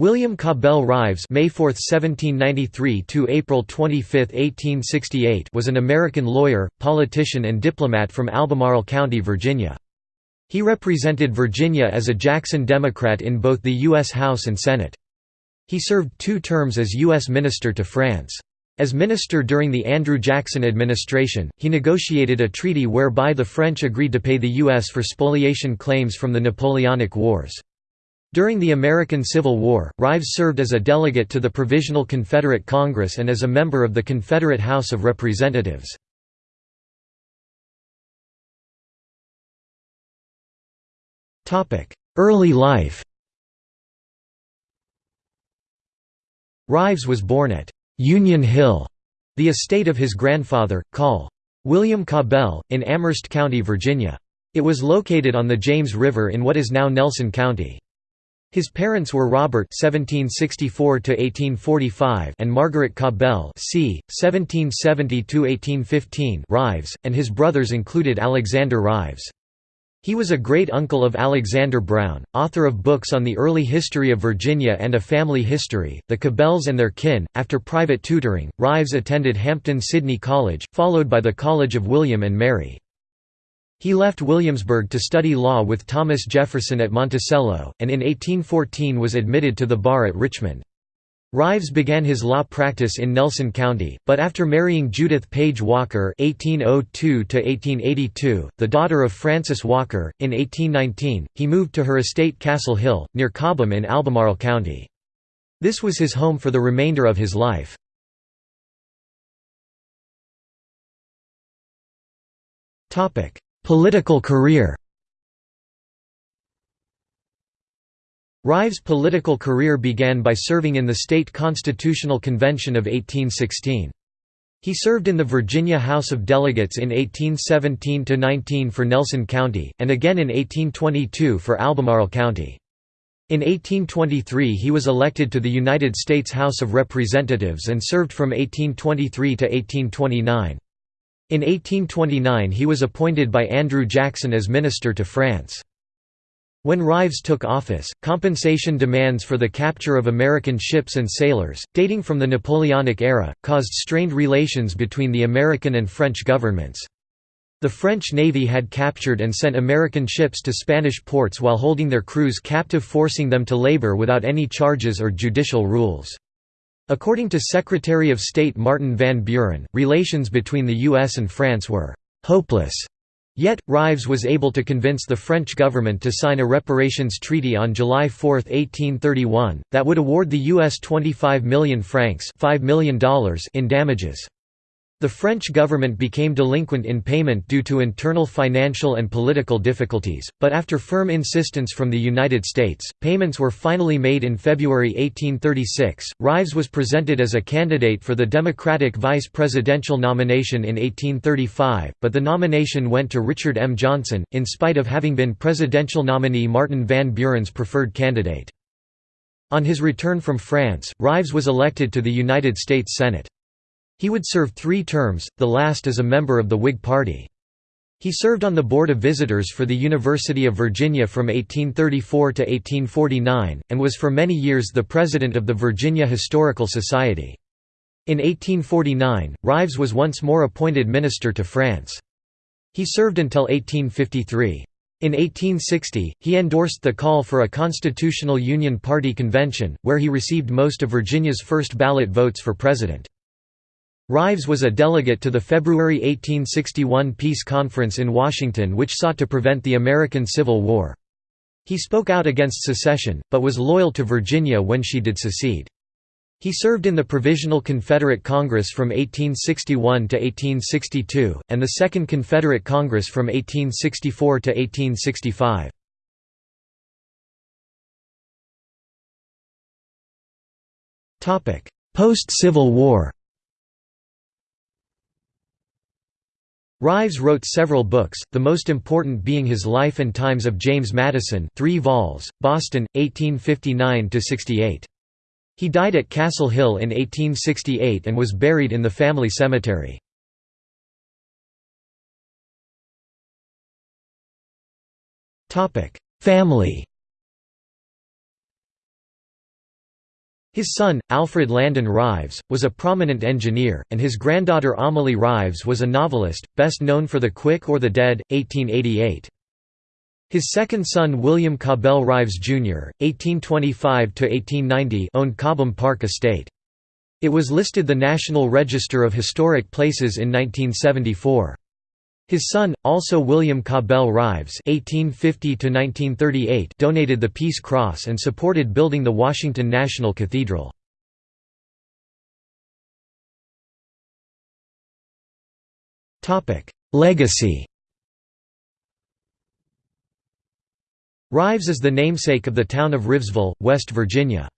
William Cabell Rives May 4, 1793 to April 25, 1868 was an American lawyer, politician and diplomat from Albemarle County, Virginia. He represented Virginia as a Jackson Democrat in both the U.S. House and Senate. He served two terms as U.S. Minister to France. As minister during the Andrew Jackson administration, he negotiated a treaty whereby the French agreed to pay the U.S. for spoliation claims from the Napoleonic Wars. During the American Civil War, Rives served as a delegate to the Provisional Confederate Congress and as a member of the Confederate House of Representatives. Early life Rives was born at Union Hill, the estate of his grandfather, Col. William Cabell, in Amherst County, Virginia. It was located on the James River in what is now Nelson County. His parents were Robert (1764–1845) and Margaret Cabell (c. 1770–1815) Rives, and his brothers included Alexander Rives. He was a great-uncle of Alexander Brown, author of books on the early history of Virginia and a family history, The Cabells and Their Kin. After private tutoring, Rives attended Hampden-Sydney College, followed by the College of William and Mary. He left Williamsburg to study law with Thomas Jefferson at Monticello, and in 1814 was admitted to the bar at Richmond. Rives began his law practice in Nelson County, but after marrying Judith Page Walker (1802–1882), the daughter of Francis Walker, in 1819, he moved to her estate Castle Hill, near Cobham in Albemarle County. This was his home for the remainder of his life. Topic: Political career. Rives' political career began by serving in the state constitutional convention of 1816. He served in the Virginia House of Delegates in 1817–19 for Nelson County, and again in 1822 for Albemarle County. In 1823 he was elected to the United States House of Representatives and served from 1823 to 1829. In 1829 he was appointed by Andrew Jackson as Minister to France. When Rives took office, compensation demands for the capture of American ships and sailors, dating from the Napoleonic era, caused strained relations between the American and French governments. The French Navy had captured and sent American ships to Spanish ports while holding their crews captive forcing them to labor without any charges or judicial rules. According to Secretary of State Martin Van Buren, relations between the U.S. and France were «hopeless» Yet, Rives was able to convince the French government to sign a reparations treaty on July 4, 1831, that would award the U.S. 25 million francs $5 million in damages. The French government became delinquent in payment due to internal financial and political difficulties, but after firm insistence from the United States, payments were finally made in February 1836. Rives was presented as a candidate for the Democratic vice presidential nomination in 1835, but the nomination went to Richard M. Johnson, in spite of having been presidential nominee Martin Van Buren's preferred candidate. On his return from France, Rives was elected to the United States Senate. He would serve three terms, the last as a member of the Whig Party. He served on the Board of Visitors for the University of Virginia from 1834 to 1849, and was for many years the president of the Virginia Historical Society. In 1849, Rives was once more appointed minister to France. He served until 1853. In 1860, he endorsed the call for a Constitutional Union Party convention, where he received most of Virginia's first ballot votes for president. Rives was a delegate to the February 1861 peace conference in Washington which sought to prevent the American Civil War. He spoke out against secession, but was loyal to Virginia when she did secede. He served in the Provisional Confederate Congress from 1861 to 1862, and the Second Confederate Congress from 1864 to 1865. Post-Civil War Rives wrote several books, the most important being his Life and Times of James Madison 3 vols, Boston, 1859–68. He died at Castle Hill in 1868 and was buried in the family cemetery. Family His son, Alfred Landon Rives, was a prominent engineer, and his granddaughter Amelie Rives was a novelist, best known for The Quick or the Dead, 1888. His second son William Cabell Rives Jr., 1825–1890 owned Cobham Park Estate. It was listed the National Register of Historic Places in 1974. His son, also William Cabell Rives (1850–1938), donated the Peace Cross and supported building the Washington National Cathedral. Topic: Legacy. Rives is the namesake of the town of Rivesville, West Virginia.